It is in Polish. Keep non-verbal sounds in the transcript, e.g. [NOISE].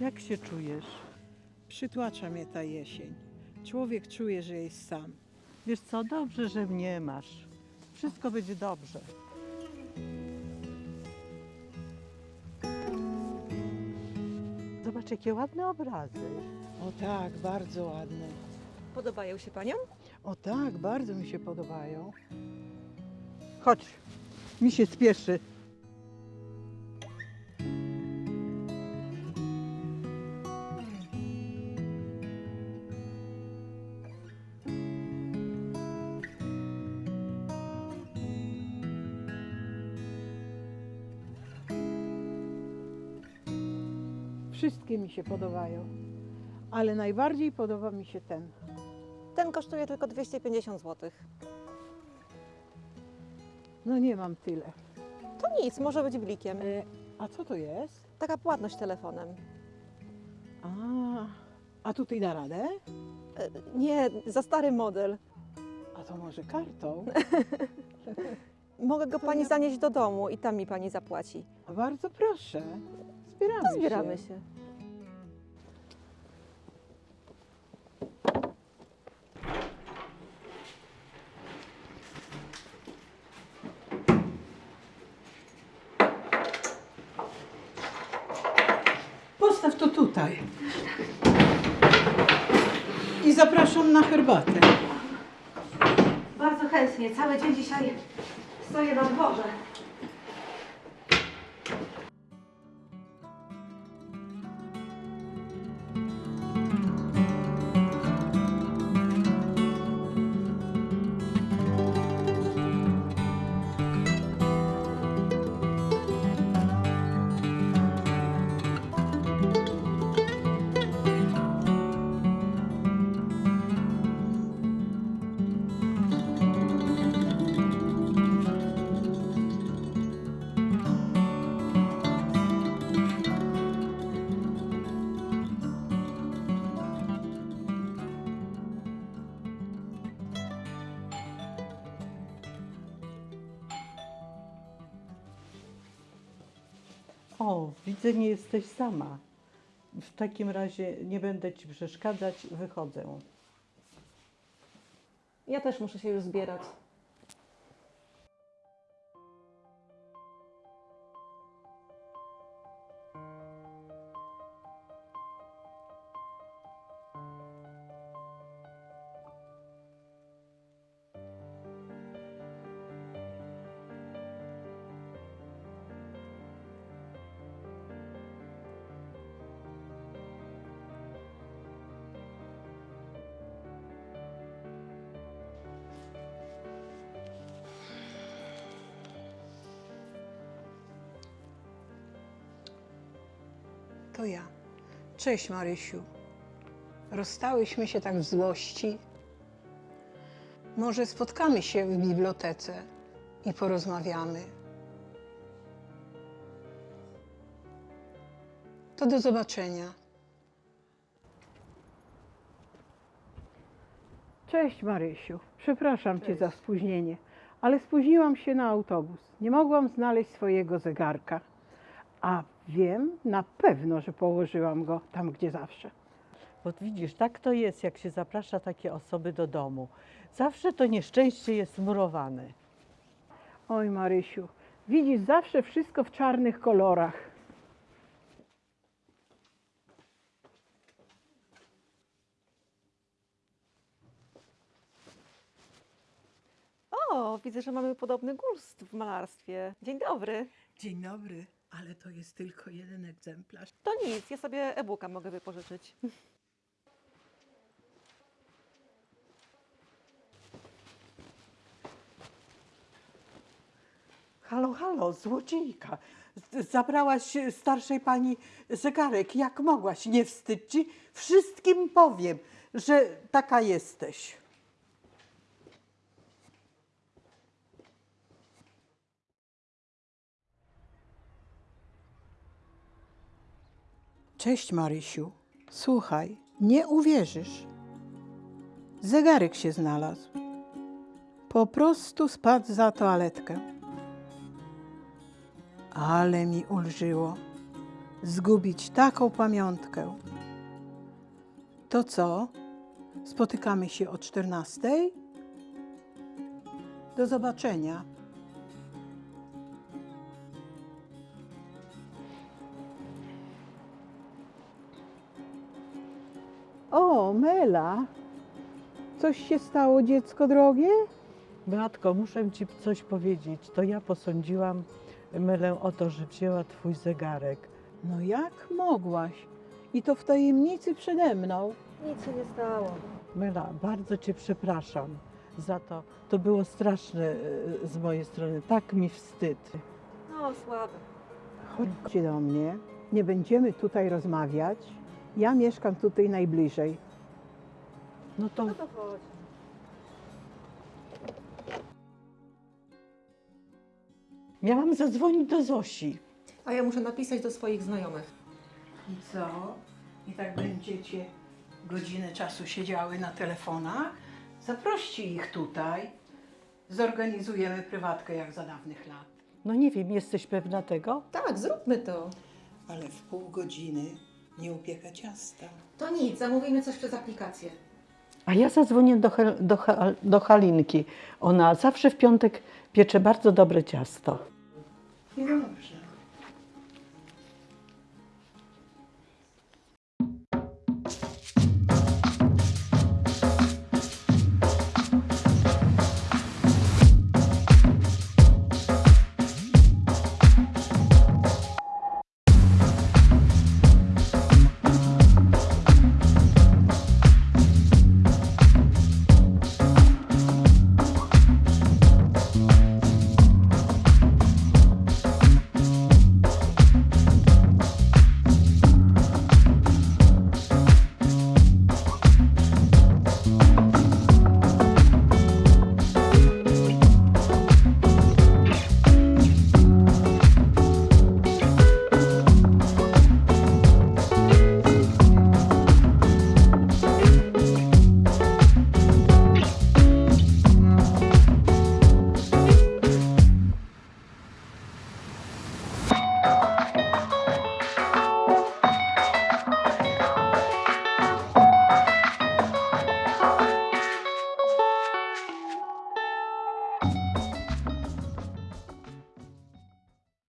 Jak się czujesz? Przytłacza mnie ta jesień. Człowiek czuje, że jest sam. Wiesz co, dobrze, że mnie masz. Wszystko będzie dobrze. Zobacz, jakie ładne obrazy. O tak, bardzo ładne. Podobają się paniom? O tak, bardzo mi się podobają. Chodź, mi się spieszy. Wszystkie mi się podobają. Ale najbardziej podoba mi się ten. Ten kosztuje tylko 250 zł. No nie mam tyle. To nic, może być blikiem. E, a co to jest? Taka płatność telefonem. A, a tutaj da radę? E, Nie, za stary model. A to może kartą? [LAUGHS] Mogę go To pani ja- zanieść do domu i tam mi pani zapłaci. Bardzo proszę. Zbieramy, To zbieramy się. się. Postaw to tutaj. I zapraszam na herbatę. Bardzo chętnie. Cały dzień dzisiaj stoję na dworze. O, widzę, nie jesteś sama. W takim razie nie będę ci przeszkadzać, wychodzę. Ja też muszę się już zbierać. To ja. Cześć Marysiu. Rozstałyśmy się tak w złości. Może spotkamy się w bibliotece i porozmawiamy. To do zobaczenia. Cześć Marysiu. Przepraszam cię za spóźnienie, ale spóźniłam się na autobus. Nie mogłam znaleźć swojego zegarka. A wiem na pewno, że położyłam go tam, gdzie zawsze. Bo widzisz, tak to jest, jak się zaprasza takie osoby do domu. Zawsze to nieszczęście jest murowane. Oj, Marysiu, widzisz zawsze wszystko w czarnych kolorach. O, widzę, że mamy podobny gust w malarstwie. Dzień dobry. Dzień dobry, ale to jest tylko jeden egzemplarz. To nic, ja sobie e-booka mogę wypożyczyć. Halo, halo, złodziejka. Zabrałaś starszej pani zegarek. Jak mogłaś? Nie wstydź ci? Wszystkim powiem, że taka jesteś. Cześć, Marysiu. Słuchaj, nie uwierzysz. Zegarek się znalazł. Po prostu spadł za toaletkę. Ale mi ulżyło zgubić taką pamiątkę. To co? Spotykamy się o 14? Do zobaczenia. O, Mela. Coś się stało, dziecko drogie? Beatko, muszę ci coś powiedzieć. To ja posądziłam Mylę o to, że wzięła twój zegarek. No jak mogłaś? I to w tajemnicy przede mną. Nic się nie stało. Myla, bardzo cię przepraszam za to. To było straszne e, z mojej strony. Tak mi wstyd. No, słabe. Chodźcie do mnie. Nie będziemy tutaj rozmawiać. Ja mieszkam tutaj najbliżej. No to No to chodź. miałam zadzwonić do Zosi. A ja muszę napisać do swoich znajomych. I co? I tak będziecie godzinę czasu siedziały na telefonach? Zaproście ich tutaj. Zorganizujemy prywatkę jak za dawnych lat. No nie wiem, jesteś pewna tego? Tak, zróbmy to. Ale w pół godziny nie upieka ciasta. To nic, zamówimy coś przez aplikację. A ja zadzwonię do, Hel- do, do Halinki. Ona zawsze w piątek piecze bardzo dobre ciasto. I dobrze.